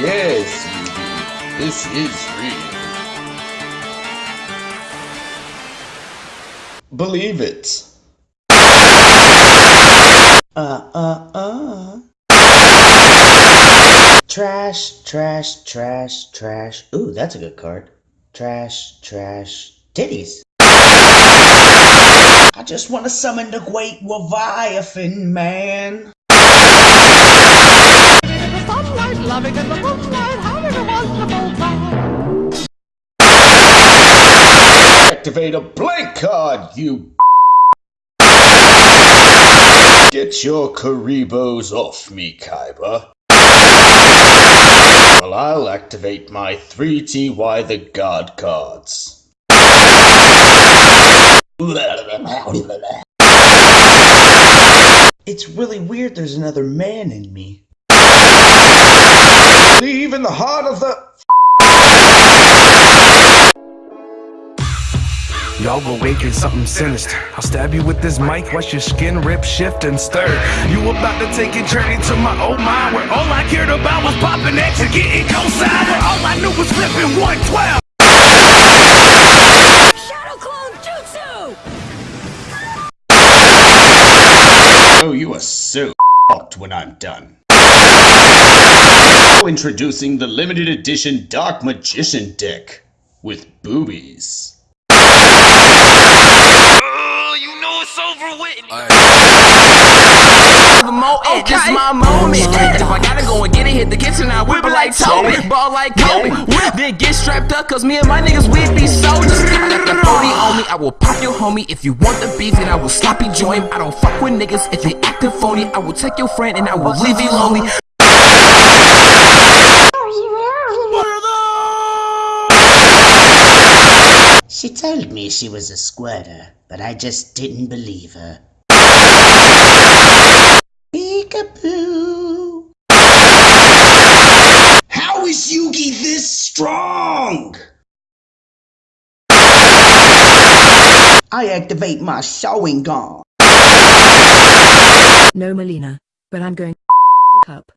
Yes, Yugi. This is real. Believe it. Uh, uh, uh. Trash, trash, trash, trash. Ooh, that's a good card. Trash, trash, titties. I just want to summon the great Leviathan, man. The sunlight, loving in the moonlight, having a wonderful time. Activate a blank card, you. Get your Kuribohs off me, Kaiba. Well, I'll activate my 3TY the God cards. It's really weird there's another man in me. Believe in the heart of the. Y'all awaken something sinister. I'll stab you with this mic, watch your skin rip, shift, and stir. You about to take a journey to my old mind, where all I cared about was popping X and getting cosign, where all I knew was flipping 112. Shadow Clone Jutsu! Oh, you are so fucked when I'm done. Introducing the limited edition Dark Magician deck with boobies. Oh, you know it's over with. Eh, okay. This is my moment. If I gotta go and get it, hit the kitchen, I whip it like Toby, ball like Kobe. Then get strapped up, cause me and my niggas, we be soldiers. I got the 40 on me, I will pop your homie. If you want the beef, then I will sloppy join. I don't fuck with niggas. If they acting phony, I will take your friend and I will leave you lonely. She told me she was a squirter, but I just didn't believe her. Peekaboo. How is Yugi this strong? I activate my Sharingan. No, Melina, but I'm going up.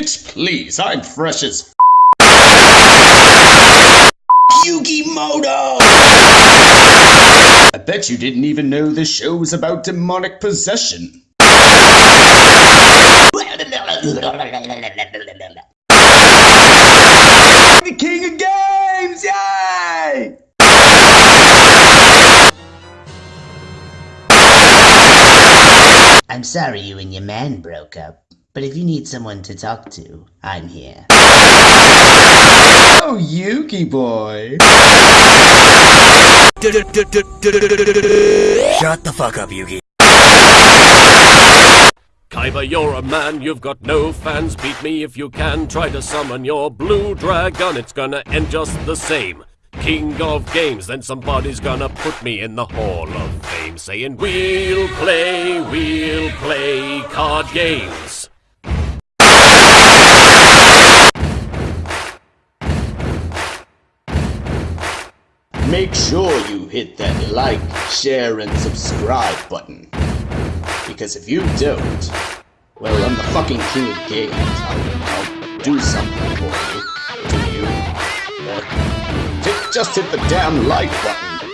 Bitch, please, I'm fresh as Yugi I bet you didn't even know the was about demonic possession. the king of games! Yay! I'm sorry you and your man broke up, but if you need someone to talk to, I'm here. Oh, Yugi boy. Shut the fuck up, Yugi. Kaiba, you're a man, you've got no fans. Beat me if you can. Try to summon your blue dragon, it's gonna end just the same. King of games, then somebody's gonna put me in the Hall of Fame, saying, We'll play, we'll play card games. Make sure you hit that like, share, and subscribe button. Because if you don't, well, I'm the fucking king of games. I'll, I'll do something for you. Do you? Just hit the damn like button.